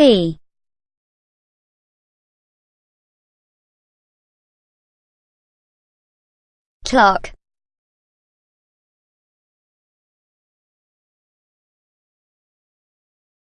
C. clock